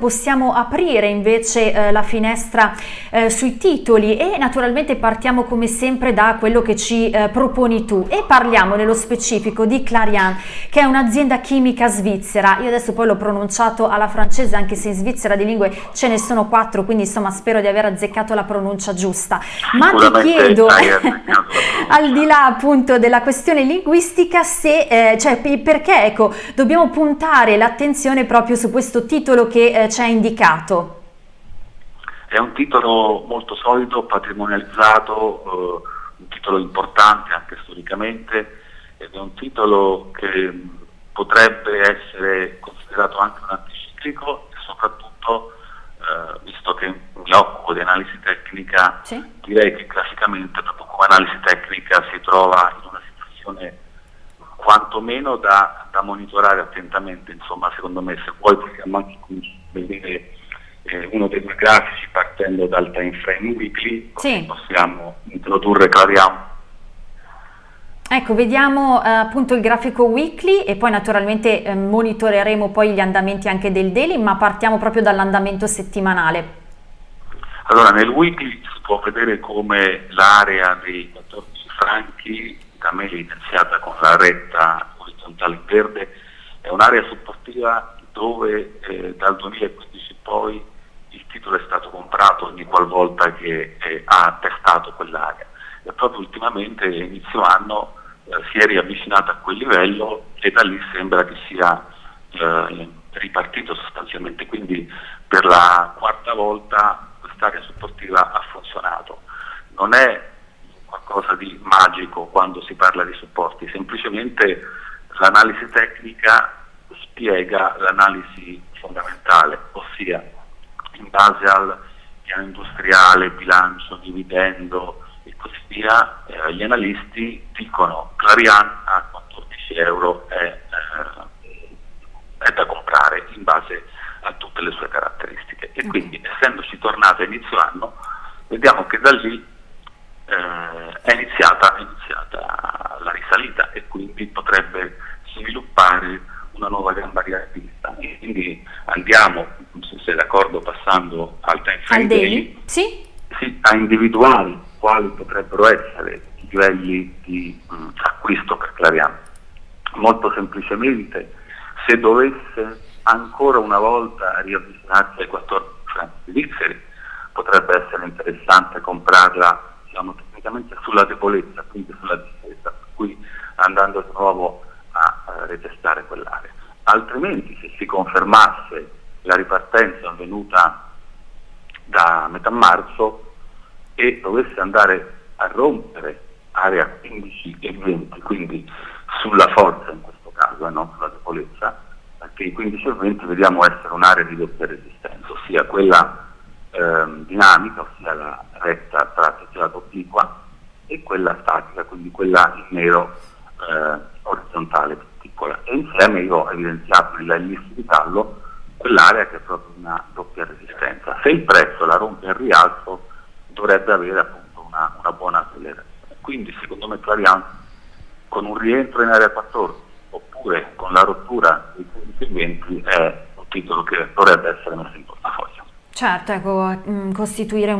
Possiamo aprire invece eh, la finestra eh, sui titoli e naturalmente partiamo come sempre da quello che ci eh, proponi tu e parliamo nello specifico di Clarion che è un'azienda chimica svizzera. Io adesso poi l'ho pronunciato alla francese anche se in Svizzera di lingue ce ne sono quattro quindi insomma spero di aver azzeccato la pronuncia giusta. Ma ti chiedo al di là appunto della questione linguistica se eh, cioè perché ecco dobbiamo puntare l'attenzione proprio su questo titolo che eh, ci ha indicato? È un titolo molto solido, patrimonializzato, eh, un titolo importante anche storicamente ed è un titolo che potrebbe essere considerato anche un anticiclico e soprattutto, eh, visto che mi occupo di analisi tecnica, sì. direi che classicamente proprio come analisi tecnica si trova in una situazione quantomeno da, da monitorare attentamente, insomma secondo me se vuoi possiamo anche vedere eh, uno dei due grafici partendo dal time frame weekly, sì. possiamo introdurre Clarion. Ecco, vediamo eh, appunto il grafico weekly e poi naturalmente eh, monitoreremo poi gli andamenti anche del daily, ma partiamo proprio dall'andamento settimanale. Allora, nel weekly si può vedere come l'area dei 14 franchi, da me evidenziata con la retta orizzontale verde, è un'area supportiva dove eh, dal 2015 poi il titolo è stato comprato ogni qualvolta che eh, ha attestato quell'area. E proprio ultimamente inizio anno eh, si è riavvicinato a quel livello e da lì sembra che sia eh, ripartito sostanzialmente, quindi per la quarta volta quest'area supportiva ha funzionato. Non è qualcosa di magico quando si parla di supporti, semplicemente l'analisi tecnica spiega l'analisi fondamentale, ossia in base al piano industriale, bilancio, dividendo e così via, eh, gli analisti dicono Clarian a 14 euro è, eh, è, da comprare in base a tutte le sue caratteristiche e quindi essendoci tornata a inizio anno vediamo che da lì eh, è, iniziata, è iniziata la risalita e quindi potrebbe sviluppare una nuova gamba rialzista. Quindi andiamo, se sei d'accordo, passando al time frame daily, sì? sì, a individuare quali potrebbero essere i livelli di mh, acquisto per Clariano. Molto semplicemente, se dovesse ancora una volta riavvicinarsi ai 14 franchi svizzeri, potrebbe essere interessante comprarla diciamo, tecnicamente sulla debolezza, quindi sulla difesa, per cui andando di nuovo a uh, retestare quell'area. Altrimenti se si confermasse la ripartenza avvenuta da metà marzo e dovesse andare a rompere area 15 e 20, quindi sulla forza in questo caso e non sulla debolezza, perché i 15 e 20 vediamo essere un'area di doppia resistenza, ossia quella ehm, dinamica, ossia la retta tracciata obliqua, e quella statica, quindi quella in nero eh, orizzontale più piccola. E insieme io ho evidenziato nella lista di tallo quell'area che è proprio una doppia resistenza. Se il prezzo la rompe al rialzo dovrebbe avere appunto una, una buona accelerazione. Quindi secondo me Clarion con un rientro in area 14 oppure con la rottura dei 15 è un titolo che dovrebbe essere messo in portafoglio. Certo, ecco, mm, costituire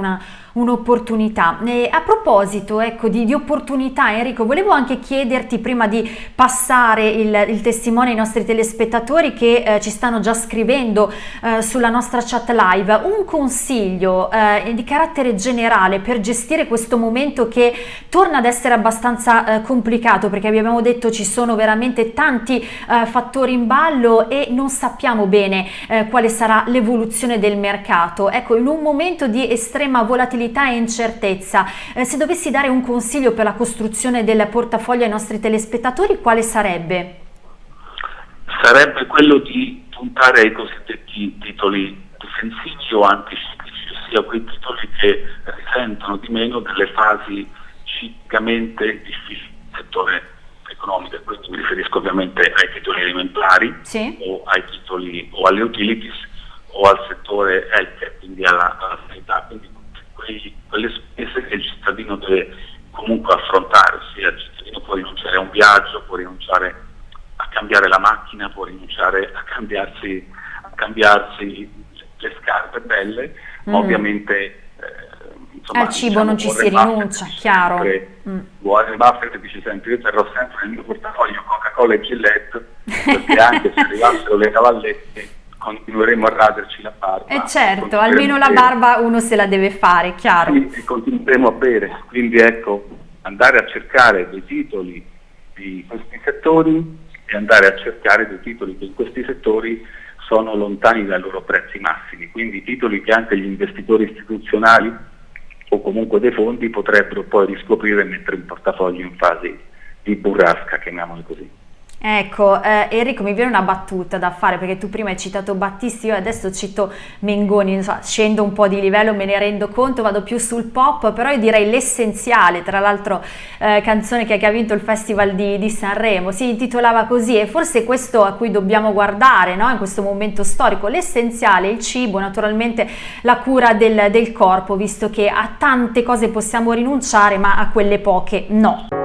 un'opportunità. Un a proposito ecco, di, di, opportunità, Enrico, volevo anche chiederti, prima di passare il, il testimone ai nostri telespettatori che eh, ci stanno già scrivendo eh, sulla nostra chat live, un consiglio eh, di carattere generale per gestire questo momento che torna ad essere abbastanza eh, complicato, perché abbiamo detto ci sono veramente tanti eh, fattori in ballo e non sappiamo bene eh, quale sarà l'evoluzione del mercato mercato, ecco in un momento di estrema volatilità e incertezza, eh, se dovessi dare un consiglio per la costruzione del portafoglio ai nostri telespettatori, quale sarebbe? Sarebbe quello di puntare ai cosiddetti titoli difensivi o anticiclici, ossia quei titoli che risentono di meno delle fasi ciclicamente difficili del settore economico, quindi mi riferisco ovviamente ai titoli alimentari sì. o, ai titoli, o alle utilities o al settore health, quindi alla, alla sanità, quindi quei, quelle spese che il cittadino deve comunque affrontare, ossia il cittadino può rinunciare a un viaggio, può rinunciare a cambiare la macchina, può rinunciare a cambiarsi, a cambiarsi le scarpe belle, mm. ovviamente eh, insomma, al cibo diciamo, non ci si rinuncia, chiaro. Sempre, mm. Warren Buffett dice sempre, io terrò sempre nel mio portafoglio Coca-Cola e Gillette, perché anche se arrivassero le cavallette continueremo a raderci la barba. E eh certo, almeno la barba uno se la deve fare, chiaro. E continueremo a bere, quindi ecco, andare a cercare dei titoli di questi settori e andare a cercare dei titoli che in questi settori sono lontani dai loro prezzi massimi, quindi titoli che anche gli investitori istituzionali o comunque dei fondi potrebbero poi riscoprire e mettere in portafoglio in fase di burrasca, chiamiamole così. Ecco, eh, Enrico, mi viene una battuta da fare perché tu prima hai citato Battisti, io adesso cito Mengoni, so, scendo un po' di livello, me ne rendo conto, vado più sul pop, però io direi l'essenziale, tra l'altro eh, canzone che, che, ha vinto il Festival di, di, Sanremo, si intitolava così e forse questo a cui dobbiamo guardare no? in questo momento storico, l'essenziale, il cibo, naturalmente la cura del, del corpo, visto che a tante cose possiamo rinunciare ma a quelle poche no.